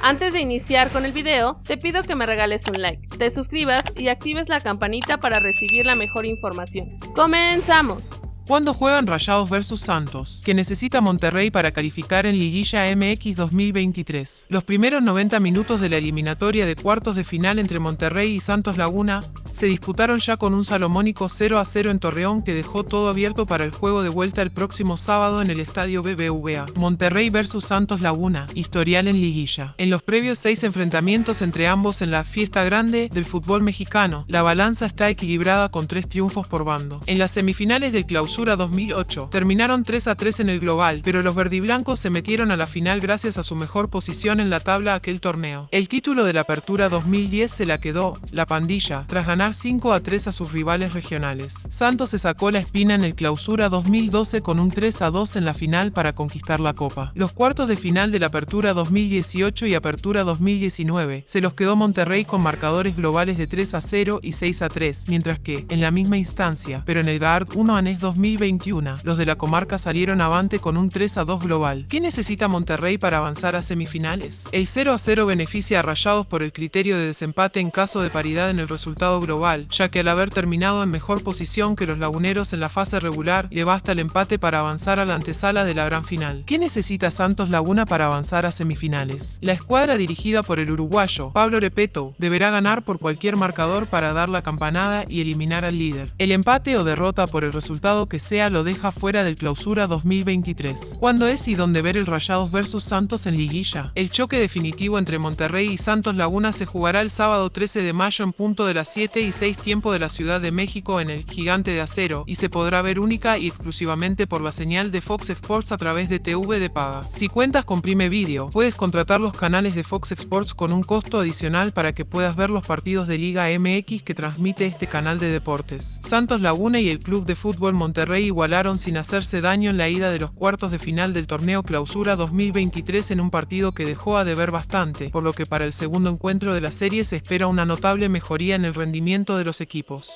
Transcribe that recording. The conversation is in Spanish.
Antes de iniciar con el video, te pido que me regales un like, te suscribas y actives la campanita para recibir la mejor información. ¡Comenzamos! ¿Cuándo juegan Rayados vs Santos? Que necesita Monterrey para calificar en Liguilla MX 2023. Los primeros 90 minutos de la eliminatoria de cuartos de final entre Monterrey y Santos Laguna se disputaron ya con un salomónico 0 a 0 en Torreón que dejó todo abierto para el juego de vuelta el próximo sábado en el estadio BBVA. Monterrey vs Santos Laguna, historial en liguilla. En los previos seis enfrentamientos entre ambos en la fiesta grande del fútbol mexicano, la balanza está equilibrada con tres triunfos por bando. En las semifinales del clausura 2008, terminaron 3 a 3 en el global, pero los verdiblancos se metieron a la final gracias a su mejor posición en la tabla aquel torneo. El título de la apertura 2010 se la quedó, la pandilla, tras ganar 5 a 3 a sus rivales regionales. Santos se sacó la espina en el clausura 2012 con un 3 a 2 en la final para conquistar la copa. Los cuartos de final de la apertura 2018 y apertura 2019 se los quedó Monterrey con marcadores globales de 3 a 0 y 6 a 3, mientras que, en la misma instancia, pero en el GARD 1 ANES 2021, los de la comarca salieron avante con un 3 a 2 global. ¿Qué necesita Monterrey para avanzar a semifinales? El 0 a 0 beneficia a Rayados por el criterio de desempate en caso de paridad en el resultado global ya que al haber terminado en mejor posición que los laguneros en la fase regular, le basta el empate para avanzar a la antesala de la gran final. ¿Qué necesita Santos Laguna para avanzar a semifinales? La escuadra dirigida por el uruguayo, Pablo Repeto, deberá ganar por cualquier marcador para dar la campanada y eliminar al líder. El empate o derrota por el resultado que sea lo deja fuera del clausura 2023. ¿Cuándo es y dónde ver el Rayados versus Santos en liguilla? El choque definitivo entre Monterrey y Santos Laguna se jugará el sábado 13 de mayo en punto de las 7 y tiempo de la Ciudad de México en el Gigante de Acero y se podrá ver única y exclusivamente por la señal de Fox Sports a través de TV de paga. Si cuentas con Prime Video, puedes contratar los canales de Fox Sports con un costo adicional para que puedas ver los partidos de Liga MX que transmite este canal de deportes. Santos Laguna y el Club de Fútbol Monterrey igualaron sin hacerse daño en la ida de los cuartos de final del torneo Clausura 2023 en un partido que dejó a deber bastante, por lo que para el segundo encuentro de la serie se espera una notable mejoría en el rendimiento de los equipos.